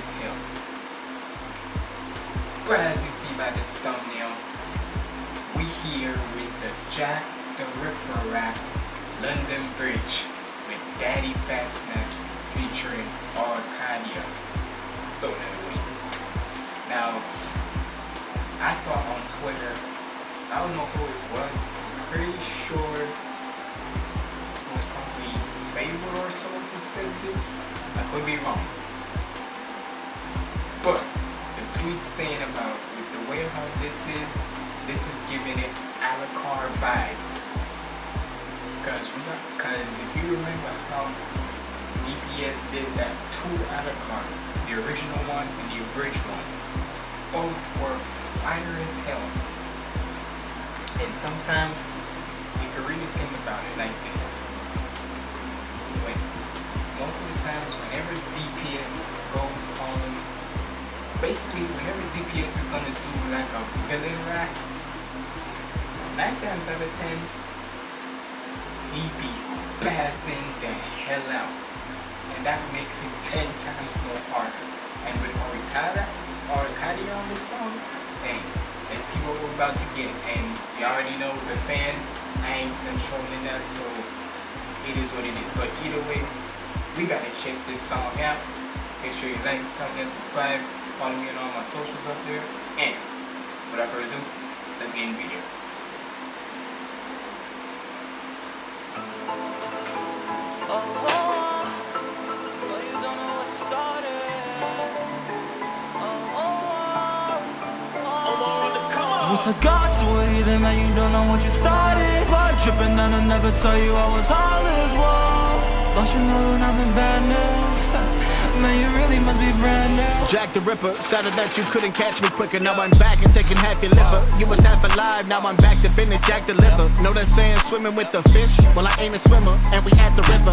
as. But as you see by this thumbnail, we here with the Jack the Ripper rap London Bridge with Daddy Fat Snaps featuring Oricadia. Throw that away. Now, I saw on Twitter, I don't know who it was, I'm pretty sure it was probably Favor or so who said this. I could be wrong. But the tweet saying about the way how this is, this is giving it Alucard vibes. Cause we got, cause if you remember how DPS did that two Alucards, the original one and the abridged one, both were fire as hell. And sometimes you can really think about it like this. DPS is gonna do like a villain rack, nine times out of ten, he be spazzing the hell out. And that makes it ten times more harder. And with Oricadia, Oricadia on this song, hey, let's see what we're about to get. And you already know the fan, I ain't controlling that, so it is what it is. But either way, we gotta check this song out. Make sure you like, comment, and subscribe. Follow me on all my socials up there. And without further ado, let's get in the video. I got to it, then man, you don't know what you started. Blood dripping, and I never tell you I was all as well. Don't you know that I'm in bad news? Man, you really must be brand new. Jack the Ripper, sounded that you couldn't catch me quicker. Now I'm back and taking half your liver. You was half alive, now I'm back to finish Jack the Liver. Know that saying swimming with the fish? Well, I ain't a swimmer, and we at the river.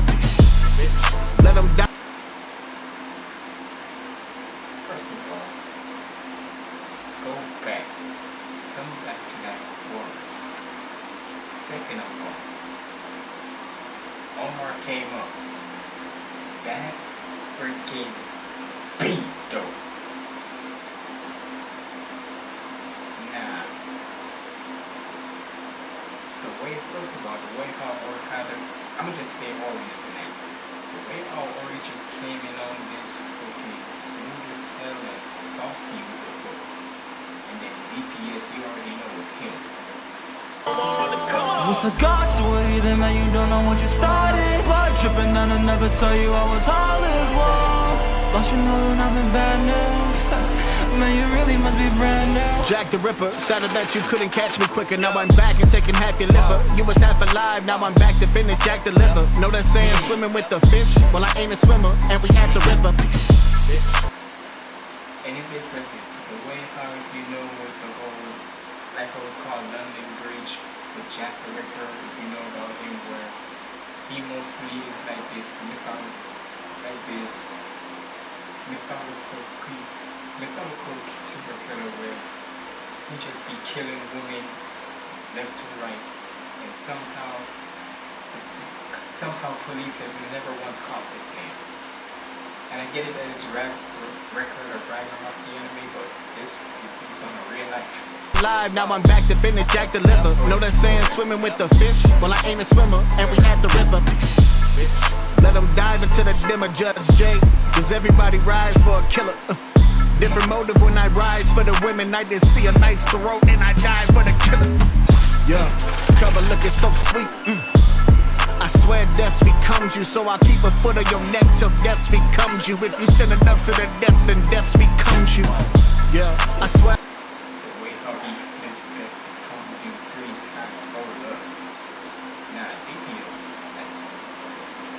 Let them die. First of all, go back. Come back to that chorus. Second of all, Omar came up. That freaking beat though. Nah. The way, first of all, the way how Ori kind of, I'm gonna just say Ori for now. The way how Ori just came in on this freaking smooth as hell and saucy with the hook. And then DPS, you already know with him. Once I got to it, then man, you don't know what you started. Blood dripping, and I never tell you I was all as well. Don't you know that I'm in bad news? Man, you really must be brand new. Jack the Ripper, sounded that you couldn't catch me quicker. Now I'm back and taking half your liver. You was half alive, now I'm back to finish Jack the Liver. Know that saying swimming with the fish? Well, I ain't a swimmer, and we at the river. And it gets like this. The way how if you know with the whole, like how it's called London Bridge with Jack the Ripper, if you know about him, where he mostly is like this mythological, like this mythological, mythological serial killer where he just be killing women left to right, and somehow, somehow police has never once caught this man. And I get it that it's rap, record of Ragnarok the enemy, but this is based on a real life. Live, now I'm back to finish Jack the Liver. Know that saying swimming with the fish? Well, I ain't a swimmer, and we at the river. Let them dive into the dimmer, Judge J. Cause everybody rise for a killer. Uh, Different motive when I rise for the women. I just see a nice throat and I die for the killer. Yeah, cover looking so sweet. Mm. Becomes you, so I keep a foot on your neck till death becomes you. If you send enough to the death, then death becomes you. Yeah, I swear. The way how he flipped that becomes you three times. Hold up. Nah, DPS.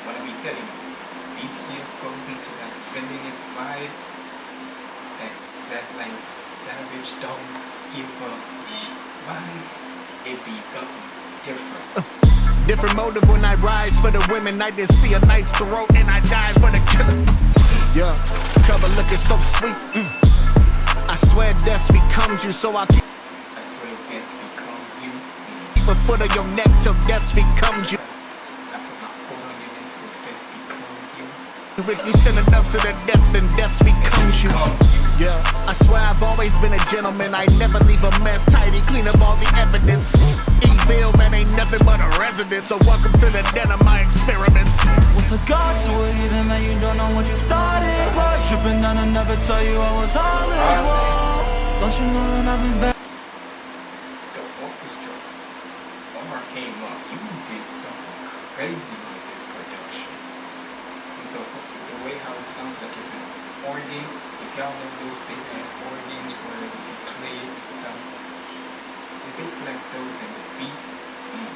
What I be telling you, DPS goes into that villainous vibe. That's that like savage don't give up vibe. It be something different. Different motive when I rise for the women. I just see a nice throat and I die for the killer. Yeah, cover looking so sweet. Mm. I swear death becomes you. So I keep I swear death becomes you. a foot of your neck till death becomes you. I put my foot on your neck so death becomes you. If you sin enough to the death, then death. Becomes you. Yeah, I swear I've always been a gentleman. I never leave a mess tidy, clean up all the evidence. Evil man ain't nothing but a resident. So welcome to the den of my experiments. What's the God to it? Either man, you don't know what you started. Blood dripping down, I never tell you I was heartless. Whoa. Don't you know that I've been back? The orchestra. Omar came up. You did something crazy with this production. With the, the way how it sounds like it's an organ. If y'all know those big ass organs where if you play it, it sounds. Um, It's basically like those in the beat. Mm.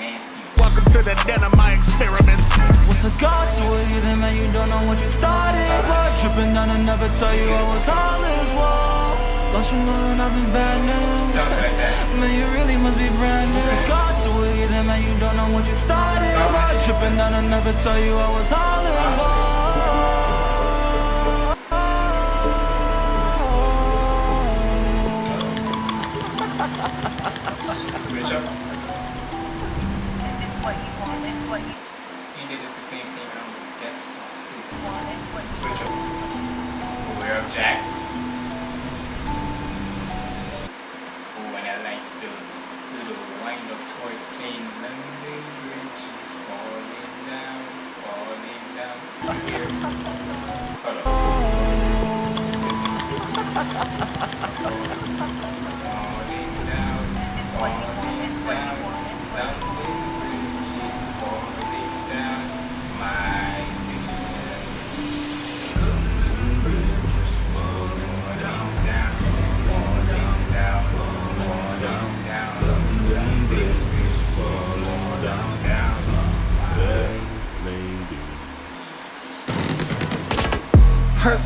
Nasty. Welcome to the den of my experiments. What's the God to it? Either man, you don't know what you started. Blood dripping down, I never tell you I was heartless. Whoa. Don't you know that I've been bad news? Sounds like that. Man, you really must be brand new. What's the God to it? Either man, you don't know what you started. Blood dripping down, I never tell you I was heartless. Switch up. Is this what you want? Is what you He did the same thing on Death Song too. want? Is what Switch up. Aware of Jack. Oh, and I like the little wind up toward playing London Bridge is falling down, falling down. Here. Hold up. Listen.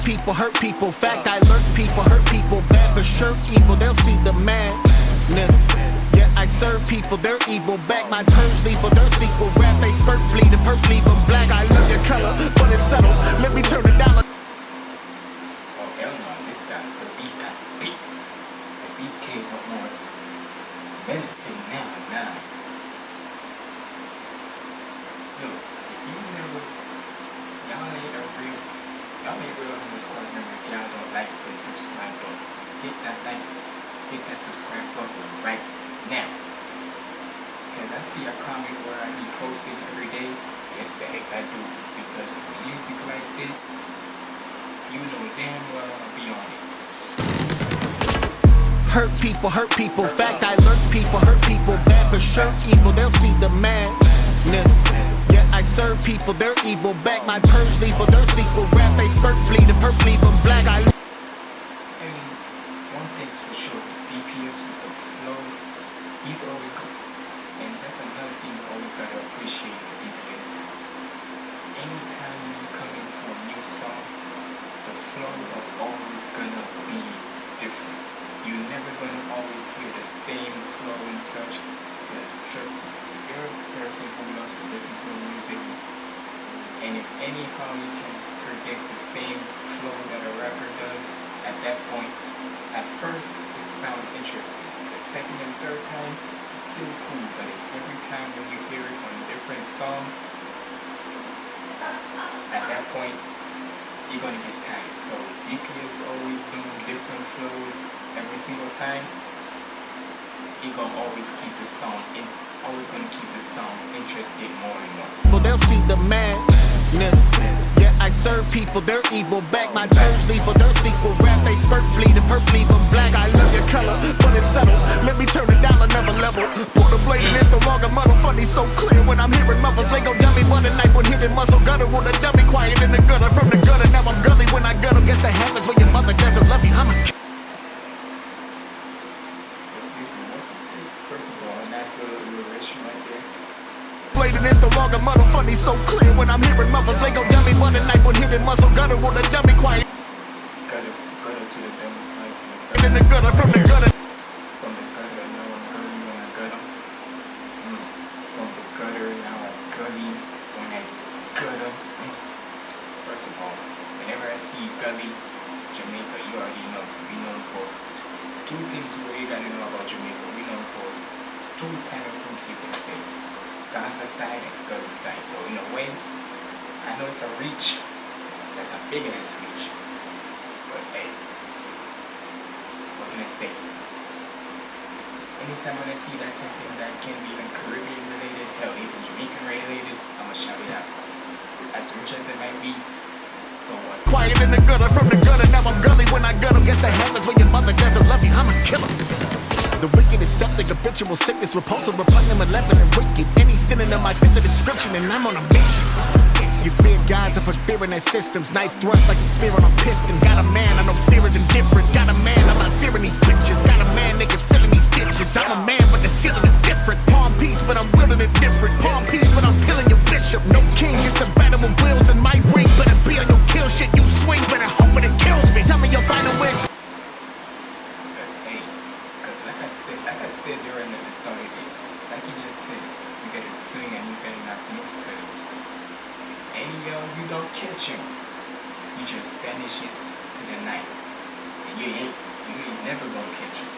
people, hurt people. Fact, I lurk people, hurt people. Bad for sure, evil. They'll see the madness. Yeah, I serve people, they're evil. Back my purge lethal, their sequel. Rap, they spurt bleeding, perp leave 'em black. I love your color, but it's subtle. Let me turn it down. menacing now, now. Look, if you never y'all ain't a real if y'all don't like the subscribe button. Hit that like hit that subscribe button right now. Cause I see a comment where I be posting every day. Yes the heck I do. Because with music like this, you know damn well I'll be on it. Hurt people, hurt people. Fact, I lurk people, hurt people. Bad for sure, evil. They'll see the madness. Yeah, I serve people, they're evil. Back my purge lethal, their sequel. Rap, they spurt bleeding, leave 'em black. I I mean, one thing's for sure, DPS with the flows, he's always good. And that's another thing you always gotta appreciate DPS. Anytime you come into a new song, the flows are always gonna be different. You're never gonna always hear the same flow and such. Because trust me, if you're a person who loves to listen to music, and if anyhow you can predict the same flow that a rapper does at that point, at first it sounds interesting. The second and third time, it's still cool. But if every time when you hear it on different songs, at that point, you're gonna get tired. So DPS always doing different flows every single time. He gonna always keep the song in, always gonna keep the song interested more and more. people, they'll see the madness. Yeah, I serve people, they're evil. Back my purge lethal, their sequel. Rap, they spurt bleeding, perp leave 'em black. I love your color, but it's subtle. Let me turn it down another level. Pull the blade and it's no longer muddle. Funny, so clear when I'm hearing muffles. They go dummy, but a knife when hitting muscle. Gutter with a dummy, quiet in the gutter. From the gutter, now I'm gully when I gut 'em. Guess the happens when your mother doesn't love you. I'm a Excuse me, what you? First of all, a nice little alliteration right there. blade and no longer muddle. Funny, so clear when I'm hearing muffles. They go dummy, but a knife when hitting muscle. Gutter with a dummy, quiet Gutter, gutter to the dumb like in the gutter. From the First of all, whenever I see gully, Jamaica, you already know. We know for two things we you gotta know about Jamaica. We know for two kind of groups you can say. Gaza side and Gully side. So in a way, I know it's a reach. That's a big ass reach. But hey, what can I say? Anytime when I see that something that can be even Caribbean related, hell, even Jamaican related, I'ma shout it out. As rich as it might be? Quiet in the gutter from the gutter. Now I'm gully when I gut 'em. Guess the is when your mother doesn't love you. I'm a killer. The wicked is septic, habitual sickness, repulsive, repugnant, malevolent, and wicked. Any synonym I fit the description, and I'm on a mission. You fear gods, I put fear in their systems. Knife thrust like a spear on a piston. Got a man, I know fear is indifferent. Got a man, I'm not fearing these bitches. Got a man, nigga, feeling these bitches. I'm a man, but the ceiling is different. Palm piece, but I'm wielding it different. Palm piece, but I'm killing your bishop. No king, just a battle with wheels in my shit, you swing, better hope when it kills me. Tell me your final wish. But like I said, like I said during the of this, like you just said, you gotta swing and you better not miss, because any yo you don't catch him, he just vanishes to the night, and you ain't, you ain't never gonna catch him.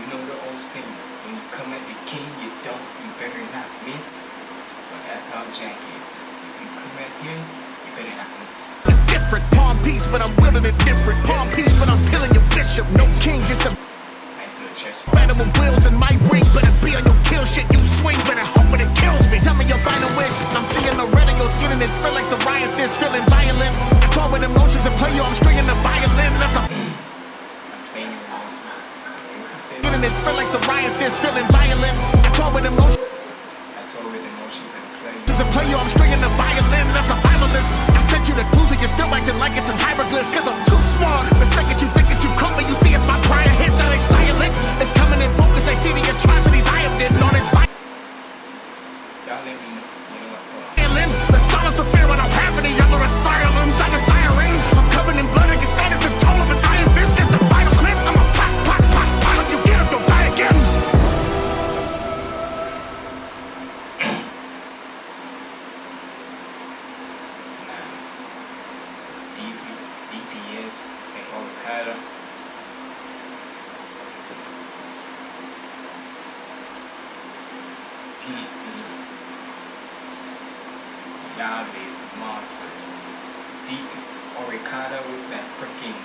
You know the old saying, when you come at the king, you don't, you better not miss. But that's how Jack is. If you come at him, you better not miss. It's different. Palm piece, but I'm wielding it different. Palm piece, but I'm killing your bishop. No king, just a Nice little chest battle with wheels in my ring. Better be on your kill shit, you swing, better hope when it kills me. Tell me your final wish. I'm seeing the red in your skin and it spread like psoriasis, feeling violent. I toy with emotions and play you, I'm stringing the violin. That's a I'm playing your mouse. You said it spread like psoriasis, feeling violent. I toy with emotions Told with emotions play. and play you, I'm stringing the violin. That's a violinist. I sent you the clues and you're still acting like it's in hieroglyphs. Cause I'm too smart. The second you DPS and Okada. Y'all is monsters. Deep Oricadia with that freaking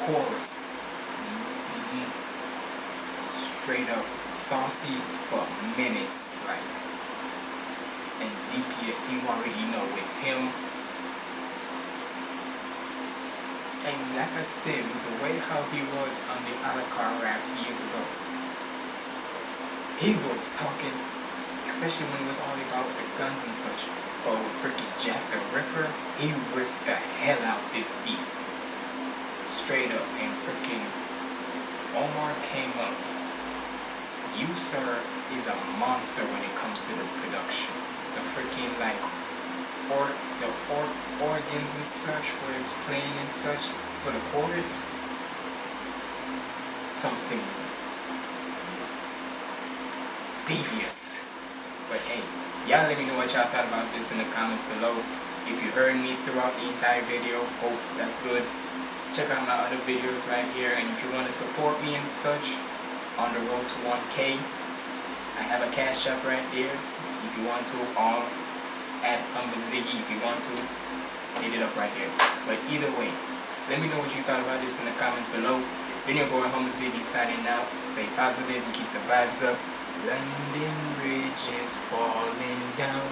chorus. Mhm. Straight up saucy but menace like and DPS you already know with him And with the way how he was on the Alucard raps years ago, he was talking, especially when it was all about the guns and such. But with freaking Jack the Ripper, he ripped the hell out this beat. Straight up, and freaking Omar came up. You, sir, is a monster when it comes to the production. The freaking like or the or, organs and such where it's playing and such for the chorus something devious. But hey y'all let me know what y'all thought about this in the comments below. If you heard me throughout the entire video hope that's good. Check out my other videos right here and if you want to support me and such on the road to 1k I have a cash app right there. If you want to all Humble if you want to hit it up right here. But either way, let me know what you thought about this in the comments below. It's been your boy Humble Ziggy signing out. Stay positive and keep the vibes up. London Bridge is falling down,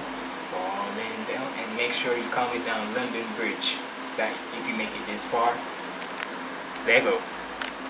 falling down, and make sure you comment down London Bridge. That if you make it this far, Lego.